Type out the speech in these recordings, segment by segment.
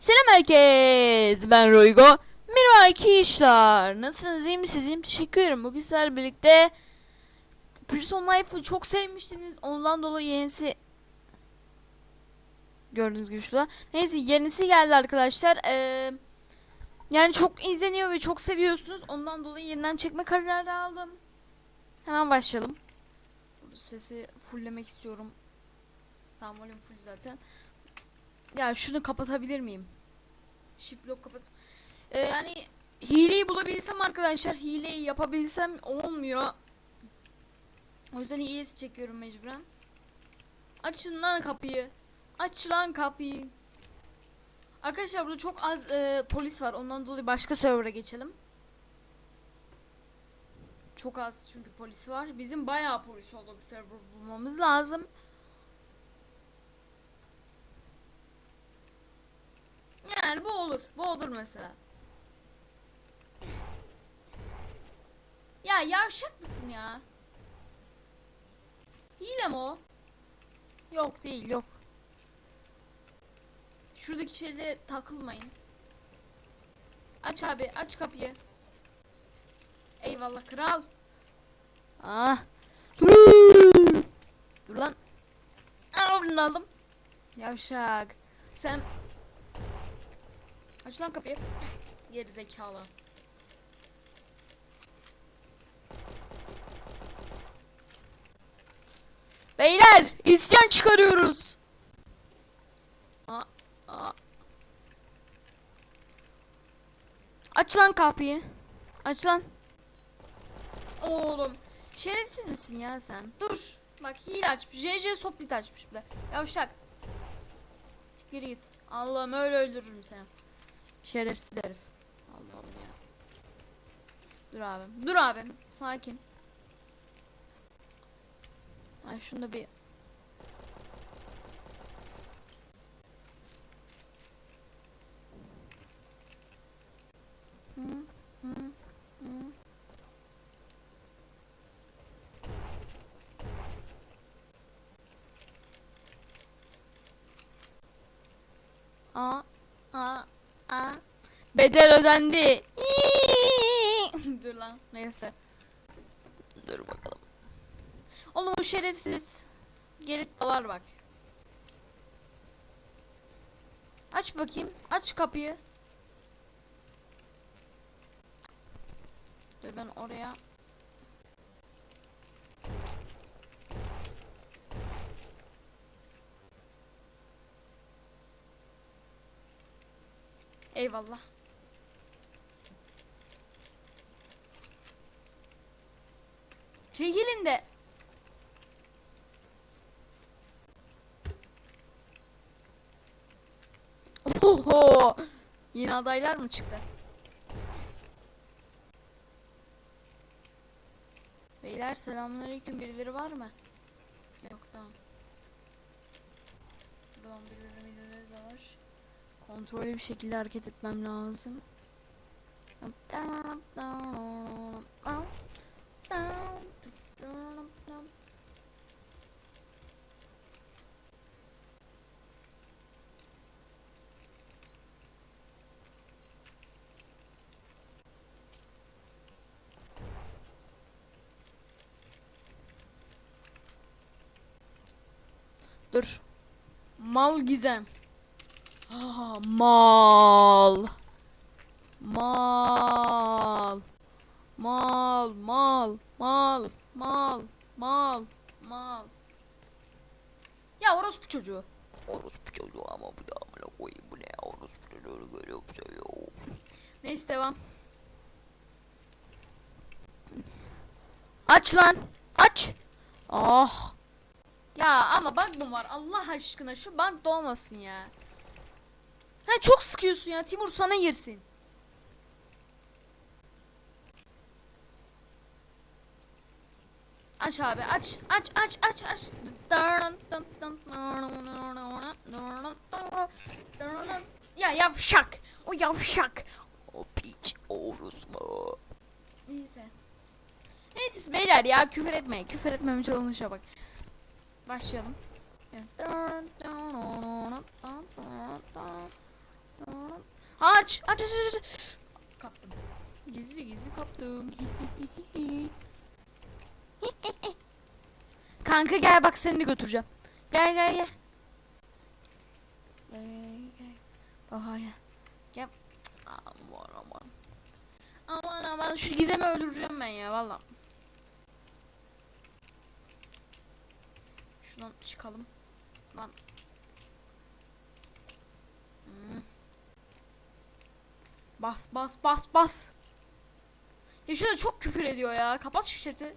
Selam herkes. Ben Roygo. Merhaba arkadaşlar. Nasılsınız? iyi misiniz? İyiyim. Teşekkür ederim. Bugün sizlerle birlikte Prison Life'ı çok sevmiştiniz. Ondan dolayı yenisi gördüğünüz gibi şurada. Neyse yenisi geldi arkadaşlar. Ee, yani çok izleniyor ve çok seviyorsunuz. Ondan dolayı yeniden çekme kararı aldım. Hemen başlayalım. Bu sesi fulllemek istiyorum. Tamam full zaten. Ya şunu kapatabilir miyim? Shift lock kapat. Ee, yani hileyi bulabilsem arkadaşlar hileyi yapabilsem olmuyor. O yüzden hilesi çekiyorum mecburen. Açın lan kapıyı. Aç lan kapıyı. Arkadaşlar burada çok az e, polis var. Ondan dolayı başka server'a geçelim. Çok az çünkü polis var. Bizim bayağı polis olduğu bir server bulmamız lazım. Yani bu olur. Bu olur mesela. Ya yavşak mısın ya? Hile mi o? Yok değil yok. Şuradaki şeyle takılmayın. Aç abi aç kapıyı. Eyvallah kral. Ah. Dur lan. Aldım. Yavşak. Sen Aç lan kapıyı. Geri zekalı. Beyler isyan çıkarıyoruz. Aa. Aç lan kapıyı. Aç lan. Oğlum şerefsiz misin ya sen? Dur. Bak hile açmış. JJ Soplit açmış bir de. Yavşak. Geri git. Allah'ım öyle öldürürüm seni. Şerefsiz herif. Allah'ım ya. Dur abim. Dur abim. Sakin. Ay şunu da bir aa. Bedel ödendi. Dur lan. Neyse. Dur bakalım. Oğlum o şerefsiz. Geri dalar bak. Aç bakayım. Aç kapıyı. Dur ben oraya. Eyvallah. Çekilin de. Oho! Yine adaylar mı çıktı? Beyler selamünaleyküm birileri var mı? Yok tamam. Buradan birileri birileri de var. Kontrollü bir şekilde hareket etmem lazım. Dur. Mal gizem. Ah, mal. Mal. Mal, mal, mal, mal, mal, mal. Ya orospu çocuğu. Orospu çocuğu ama bu da amına koyayım bu ne ya orospu çocuğunu görüyor seviyor. Neyse devam. Aç lan. Aç. Ah. Ya ama bug mı var Allah aşkına şu bug da olmasın ya. Ha çok sıkıyorsun ya Timur sana girsin. Aç abi aç aç aç aç aç. Ya yavşak. O yavşak. O piç orospu. Neyse. Neyse siz beyler ya küfür etmeyin. Küfür etmeme çalışa bak. Başlayalım. Aç aç aç aç. Kaptım. Gizli gizli kaptım. Kanka gel bak seni de götüreceğim. Gel gel gel. Gel gel. Aha gel. Gel. Aman aman. Aman aman şu gizemi öldüreceğim ben ya valla. Şuradan çıkalım. Lan. Hmm. Bas bas bas bas. Ya şurada çok küfür ediyor ya. Kapat şu chat'i.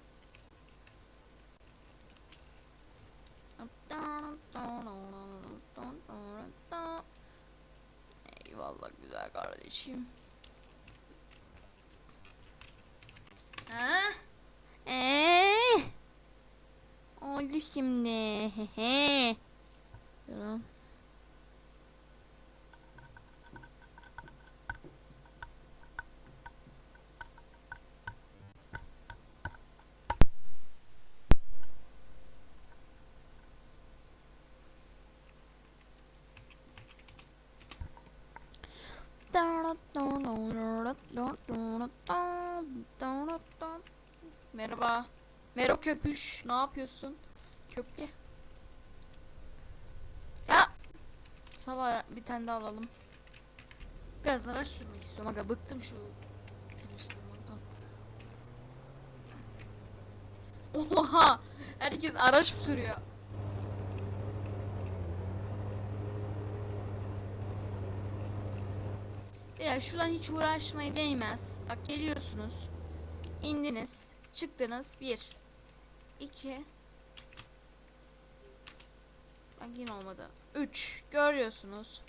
Eyvallah güzel kardeşim. Ha? Eee? Oldu şimdi. Durun. Merhaba. Mero köpüş. Ne yapıyorsun? Köpke. Ya. Sava bir tane daha alalım. Biraz araç sürmek istiyorum aga. Bıktım şu. Oha. Herkes araç mı sürüyor? Ya şuradan hiç uğraşmaya değmez. Bak geliyorsunuz. indiniz. Çıktınız. Bir. iki. Bak yine olmadı. Üç. Görüyorsunuz.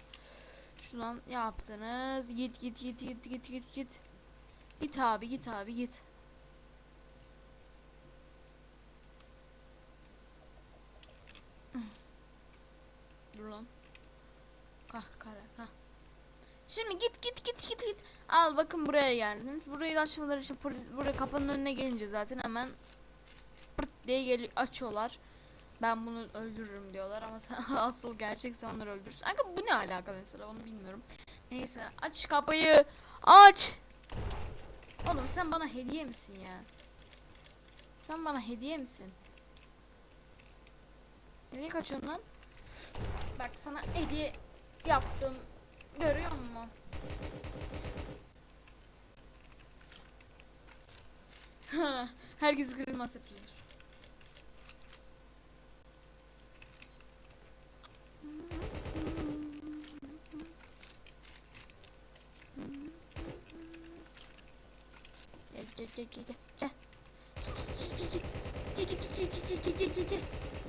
Şuradan yaptınız. Git git git git git git git. Git abi git abi git. Dur lan. Kah kare kah. Şimdi git git git git git. Al bakın buraya geldiniz. Burayı açmaları için buraya kapının önüne gelince zaten hemen pırt diye geliyor açıyorlar. Ben bunu öldürürüm diyorlar ama sen asıl gerçek sen onları öldürürsün. Aga bu ne alaka mesela onu bilmiyorum. Neyse aç kapıyı. Aç. Oğlum sen bana hediye misin ya? Sen bana hediye misin? Nereye kaçıyorsun lan? Bak sana hediye yaptım. Görüyor musun? Herkes kırılmaz yapıyordur. gel gel gel gel.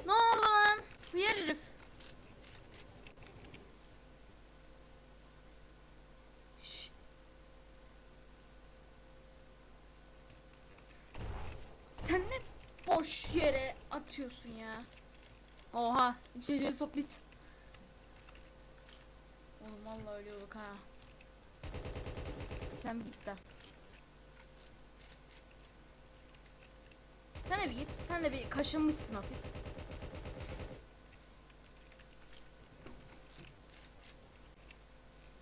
Ne oldu lan? Hıyar herif. Sen ne boş yere atıyorsun ya? Oha içeriye soplit. Oğlum valla ölüyorduk ha. Sen bir git de. Sen de bir git. Sen de bir kaşınmışsın hafif.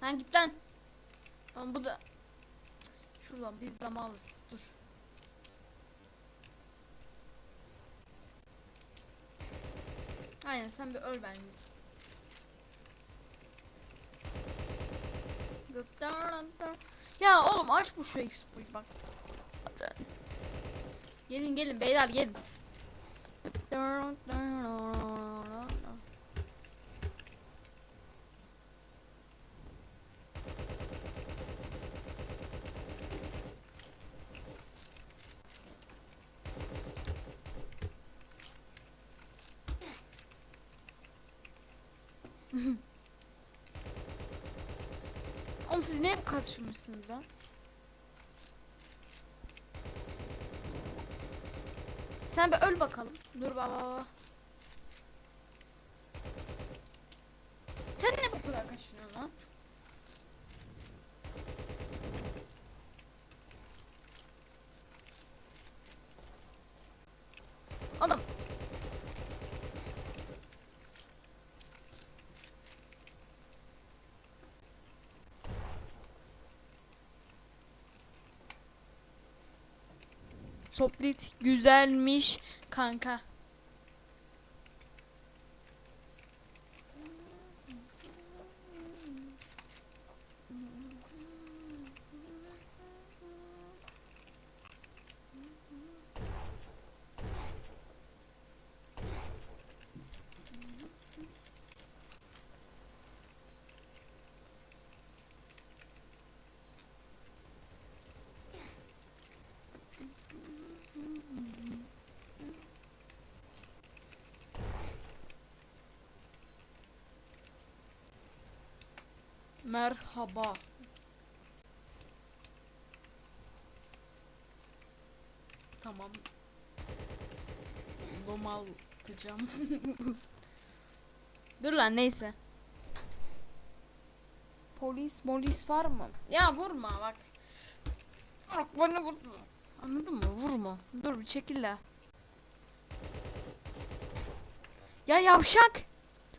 Lan git lan. Lan bu da Şuradan biz de malız. Dur. Aynen sen bir öl bence. Ya oğlum aç bu şu expo'yu bak. Zaten. Gelin gelin beyler gelin. Oğlum siz ne hep kaçırmışsınız lan? Sen bir öl bakalım. Dur baba. Sen ne bu kadar kaçırıyorsun lan? Oğlum. Soplit güzelmiş kanka. Merhaba. Tamam. Domaltacağım. Dur lan neyse. Polis polis var mı? Ya vurma bak. Bak bana vurma. Anladın mı? Vurma. Dur bir çekil de. Ya yavşak.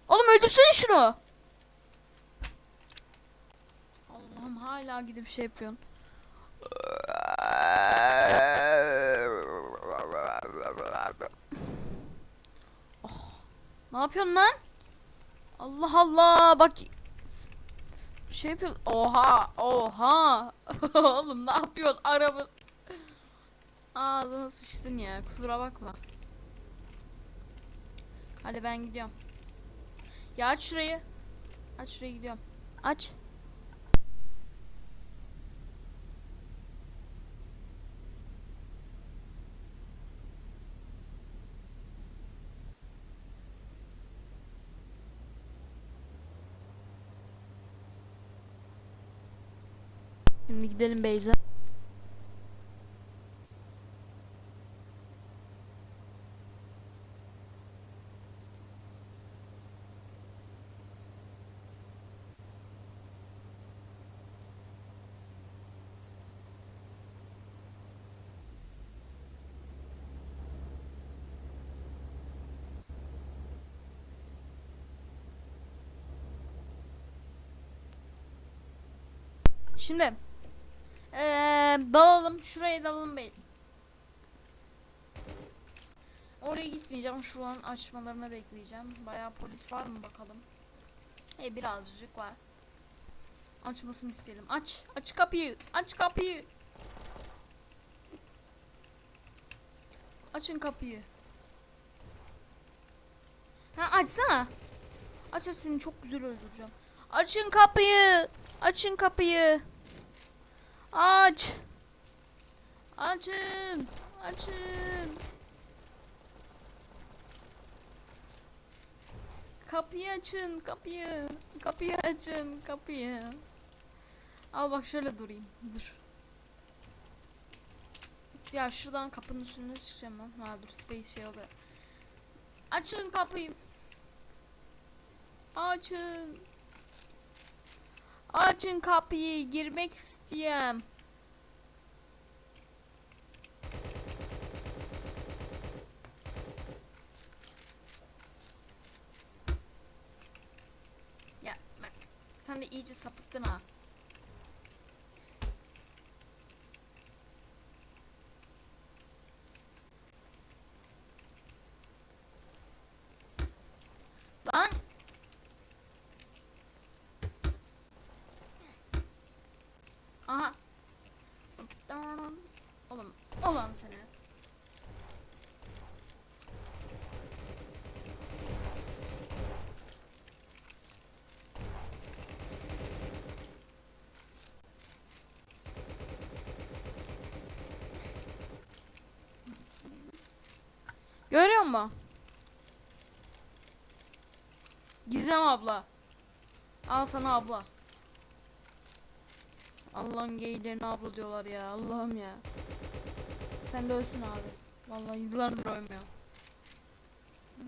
Oğlum öldürsene şunu. Allah'ım hala gidip şey yapıyorsun. Oh, ne yapıyorsun lan? Allah Allah bak şey yapıyor. Oha oha. Oğlum ne yapıyorsun araba? Ağzına sıçtın ya kusura bakma. Hadi ben gidiyorum. Ya aç şurayı. Aç şurayı gidiyorum. Aç. Şimdi gidelim Beyza. Şimdi eee dalalım şuraya dalalım bey. Oraya gitmeyeceğim. Şuranın açmalarını bekleyeceğim. Bayağı polis var mı bakalım. E birazcık var. Açmasını isteyelim. Aç. Aç kapıyı. Aç kapıyı. Açın kapıyı. Ha açsana. Aç aç seni çok güzel öldüreceğim. Açın kapıyı. Açın kapıyı. Aç. Açın. Açın. Kapıyı açın, kapıyı. Kapıyı açın, kapıyı. Al bak şöyle durayım. Dur. Ya şuradan kapının üstüne çıkacağım ben. Ha dur space şey oluyor. Açın kapıyı. Açın. Açın kapıyı girmek istiyorum. Ya sen de iyice sapıttın ha. Lan Aha. Oğlum, olan seni. Görüyor musun? Gizem abla. Al sana abla. Allah'ın geylerine abla diyorlar ya. Allah'ım ya. Sen de ölsün abi. Vallahi yıllardır ölmüyor.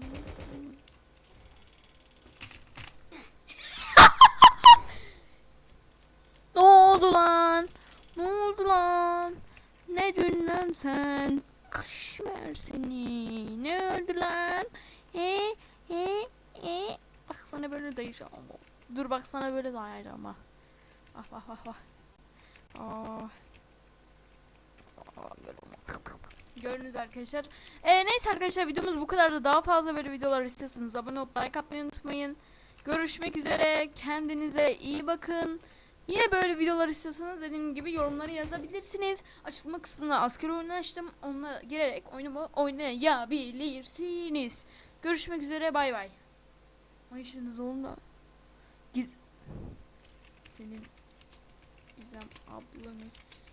ne oldu lan? Ne oldu lan? Ne dün sen? Kış ver seni. Ne öldü lan? He he he. Bak sana böyle dayayacağım. Dur bak sana böyle dayayacağım ha. Bak bak bak bak. Aa. falan böyle Gördünüz arkadaşlar. Ee, neyse arkadaşlar videomuz bu kadar da daha fazla böyle videolar istiyorsanız abone olup like atmayı unutmayın. Görüşmek üzere. Kendinize iyi bakın. Yine böyle videolar istiyorsanız dediğim gibi yorumlara yazabilirsiniz. Açıklama kısmına asker oyunu açtım. Onunla girerek oyunumu oynayabilirsiniz. Görüşmek üzere. Bay bay. Ay işiniz oldu. Giz... Senin Gizem ablanız.